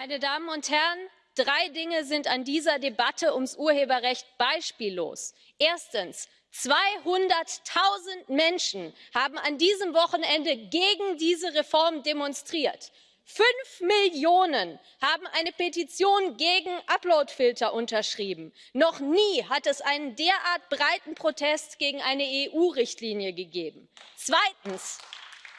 Meine Damen und Herren, drei Dinge sind an dieser Debatte ums Urheberrecht beispiellos. Erstens 200.000 Menschen haben an diesem Wochenende gegen diese Reform demonstriert. Fünf Millionen haben eine Petition gegen Uploadfilter unterschrieben. Noch nie hat es einen derart breiten Protest gegen eine EU-Richtlinie gegeben. Zweitens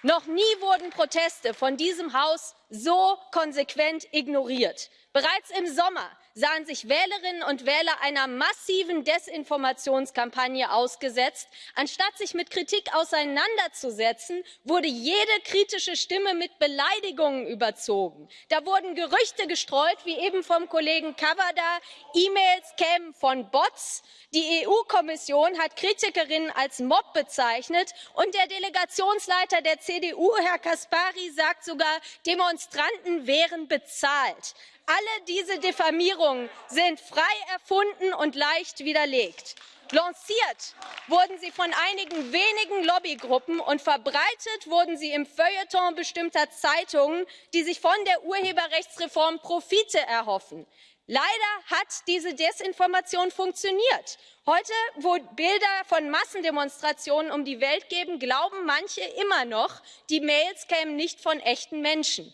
noch nie wurden Proteste von diesem Haus so konsequent ignoriert. Bereits im Sommer sahen sich Wählerinnen und Wähler einer massiven Desinformationskampagne ausgesetzt. Anstatt sich mit Kritik auseinanderzusetzen, wurde jede kritische Stimme mit Beleidigungen überzogen. Da wurden Gerüchte gestreut, wie eben vom Kollegen Cavada, E-Mails kämen von Bots. Die EU-Kommission hat Kritikerinnen als Mob bezeichnet und der Delegationsleiter der CDU, Herr Caspary, sagt sogar, Demonstranten wären bezahlt alle diese diffamierungen sind frei erfunden und leicht widerlegt. lanciert wurden sie von einigen wenigen lobbygruppen und verbreitet wurden sie im feuilleton bestimmter zeitungen die sich von der urheberrechtsreform profite erhoffen. leider hat diese desinformation funktioniert. heute wo bilder von massendemonstrationen um die welt geben glauben manche immer noch die mails kämen nicht von echten menschen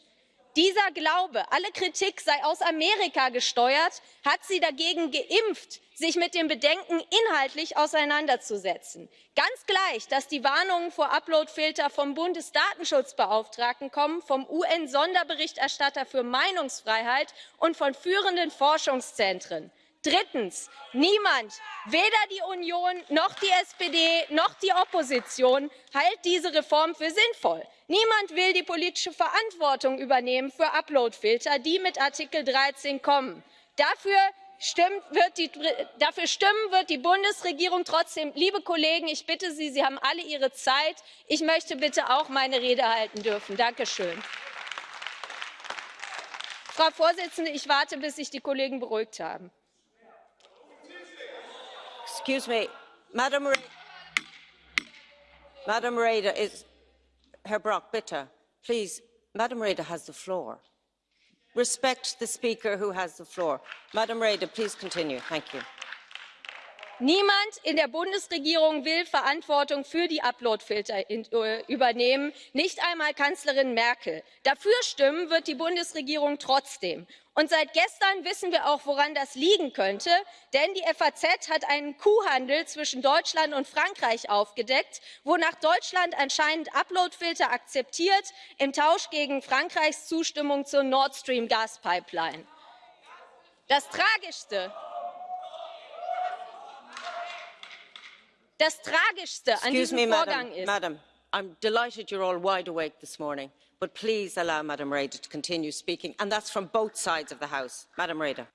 dieser glaube alle kritik sei aus amerika gesteuert hat sie dagegen geimpft sich mit dem bedenken inhaltlich auseinanderzusetzen. ganz gleich dass die warnungen vor uploadfiltern vom bundesdatenschutzbeauftragten kommen vom un sonderberichterstatter für meinungsfreiheit und von führenden forschungszentren drittens niemand weder die union noch die spd noch die opposition hält diese reform für sinnvoll. niemand will die politische verantwortung übernehmen für uploadfilter die mit artikel dreizehn kommen. dafür stimmen wird die bundesregierung trotzdem. liebe kollegen ich bitte sie sie haben alle ihre zeit ich möchte bitte auch meine rede halten dürfen. danke schön. frau Vorsitzende, ich warte bis sich die kollegen beruhigt haben. Excuse me, Madam, Re Madam Reda is Herr Brock, bitte, please. Madam Reda has the floor. Respect the speaker who has the floor. Madam Reda, please continue. Thank you niemand in der bundesregierung will verantwortung für die uploadfilter äh, übernehmen nicht einmal kanzlerin merkel. dafür stimmen wird die bundesregierung trotzdem. und seit gestern wissen wir auch woran das liegen könnte denn die faz hat einen kuhhandel zwischen deutschland und frankreich aufgedeckt wonach deutschland anscheinend uploadfilter akzeptiert im tausch gegen frankreichs zustimmung zur nord stream gaspipeline. das tragischste das tragischste an diesem vorgang ist madam i'm delighted you're all wide awake this morning but please allow madam reda to continue speaking and that's from both sides of the house. madam reda.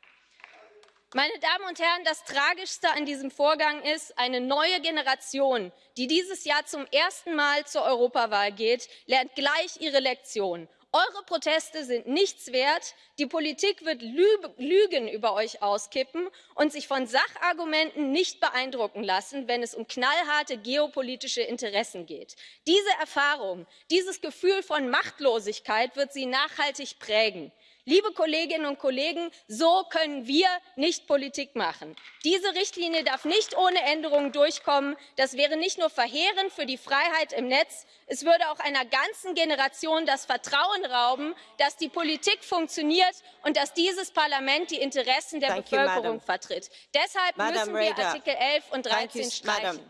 meine damen und herren das tragischste an diesem vorgang ist eine neue generation die dieses jahr zum ersten mal zur europawahl geht lernt gleich ihre lektion eure proteste sind nichts wert die politik wird lügen über euch auskippen und sich von sachargumenten nicht beeindrucken lassen wenn es um knallharte geopolitische interessen geht. diese erfahrung dieses gefühl von machtlosigkeit wird sie nachhaltig prägen liebe kolleginnen und kollegen so können wir nicht politik machen. diese richtlinie darf nicht ohne änderungen durchkommen. das wäre nicht nur verheerend für die freiheit im netz es würde auch einer ganzen generation das vertrauen rauben dass die politik funktioniert und dass dieses parlament die interessen der bevölkerung vertritt. deshalb müssen wir artikel elf und dreizehn streichen.